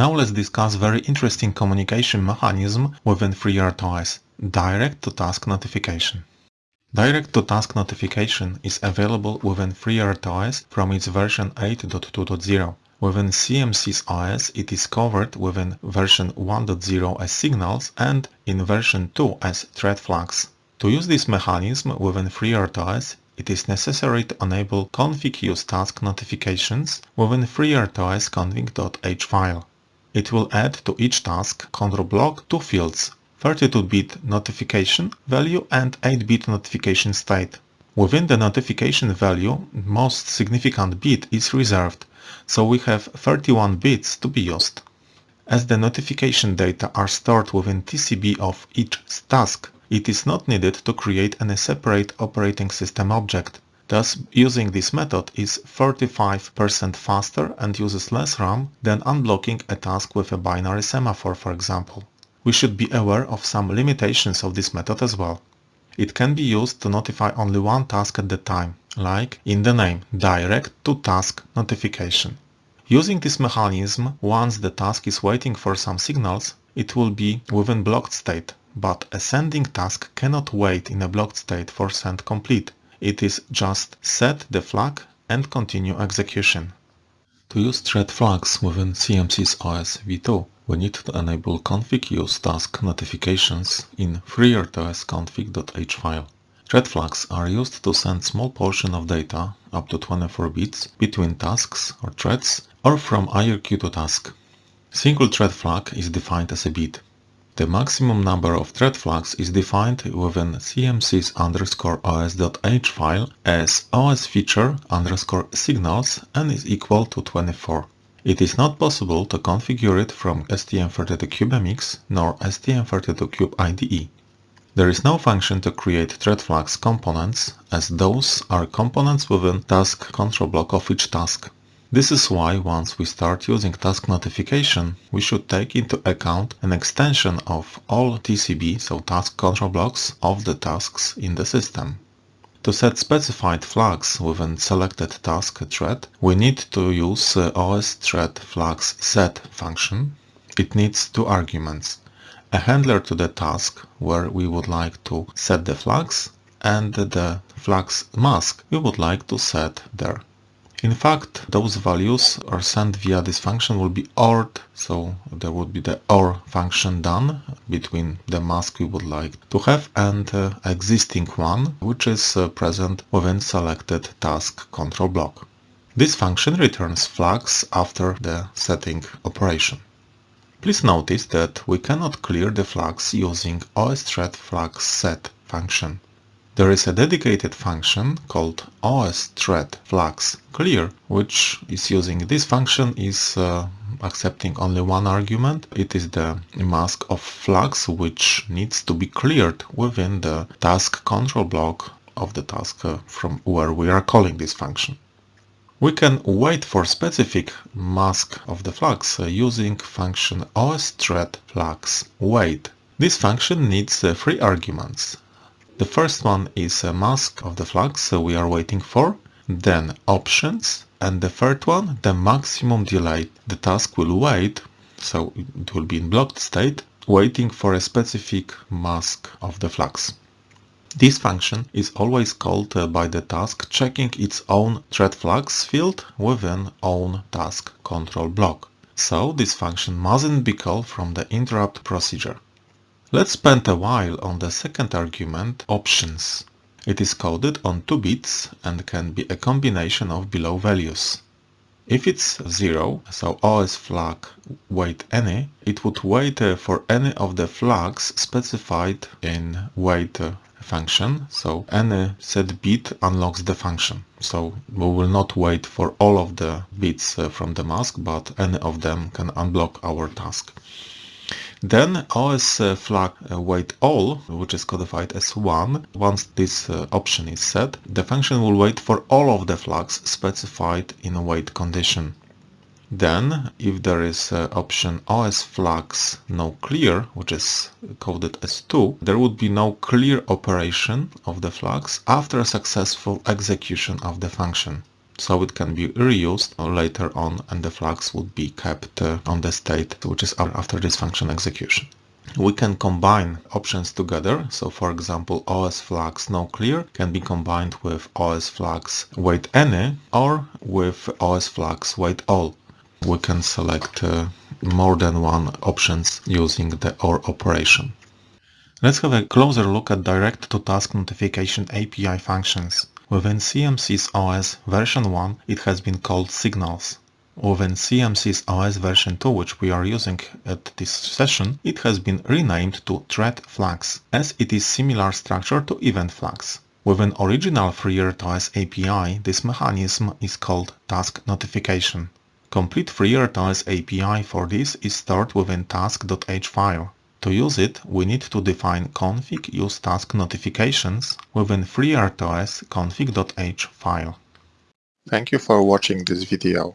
Now let's discuss very interesting communication mechanism within FreeRTOS, direct-to-task notification. Direct-to-task notification is available within FreeRTOS from its version 8.2.0. Within CMSIS OS it is covered within version 1.0 as signals and in version 2 as thread flags. To use this mechanism within FreeRTOS, it is necessary to enable config use task notifications within FreeRTOS config.h file. It will add to each task control block two fields 32-bit notification value and 8-bit notification state. Within the notification value, most significant bit is reserved, so we have 31 bits to be used. As the notification data are stored within TCB of each task, it is not needed to create any separate operating system object. Thus, using this method is 35% faster and uses less RAM than unblocking a task with a binary semaphore, for example. We should be aware of some limitations of this method as well. It can be used to notify only one task at a time, like in the name direct to task notification. Using this mechanism, once the task is waiting for some signals, it will be within blocked state, but a sending task cannot wait in a blocked state for send complete. It is just set the flag and continue execution. To use thread flags within CMSIS OS v2, we need to enable config use task notifications in FreeRTOS config.h file. Thread flags are used to send small portion of data, up to 24 bits, between tasks or threads, or from IRQ to task. Single thread flag is defined as a bit. The maximum number of thread flags is defined within cmsis underscore os.h file as os feature underscore signals and is equal to 24. It is not possible to configure it from STM32CubeMX nor STM32Cube IDE. There is no function to create thread flags components, as those are components within task control block of each task. This is why once we start using task notification, we should take into account an extension of all TCB, so task control blocks, of the tasks in the system. To set specified flags within selected task thread, we need to use uh, OS thread flags set function. It needs two arguments. A handler to the task where we would like to set the flags and the flags mask we would like to set there. In fact, those values are sent via this function will be ORed, so there would be the OR function done between the mask we would like to have and uh, existing one, which is uh, present within selected task control block. This function returns flags after the setting operation. Please notice that we cannot clear the flags using osthread flags set function. There is a dedicated function called osThreadFlagsClear, which is using this function is uh, accepting only one argument. It is the mask of flags which needs to be cleared within the task control block of the task uh, from where we are calling this function. We can wait for specific mask of the flags uh, using function osThreadFlagsWait. This function needs uh, three arguments the first one is a mask of the so we are waiting for. Then options. And the third one, the maximum delay. The task will wait, so it will be in blocked state, waiting for a specific mask of the flags. This function is always called uh, by the task checking its own thread flags field within own task control block. So this function mustn't be called from the interrupt procedure. Let's spend a while on the second argument, options. It is coded on 2 bits and can be a combination of below values. If it's 0, so OS flag wait any, it would wait uh, for any of the flags specified in wait uh, function, so any set bit unlocks the function. So we will not wait for all of the bits uh, from the mask, but any of them can unblock our task. Then OS uh, flag uh, wait all, which is codified as 1. Once this uh, option is set, the function will wait for all of the flags specified in a wait condition. Then, if there is option OS flags no clear, which is coded as 2, there would be no clear operation of the flags after a successful execution of the function. So it can be reused later on and the flags would be kept uh, on the state which is after this function execution. We can combine options together. So for example, OS flags no clear can be combined with OS flags wait any or with OS flags wait all. We can select uh, more than one options using the OR operation. Let's have a closer look at direct-to-task notification API functions. Within CMSIS OS version 1, it has been called Signals. Within CMSIS OS version 2 which we are using at this session, it has been renamed to Thread Flags, as it is similar structure to Event Flags. Within original FreeRTOS API, this mechanism is called Task Notification. Complete FreeRTOS API for this is stored within task.h file. To use it, we need to define config use task notifications within FreeRTOS config.h file. Thank you for watching this video.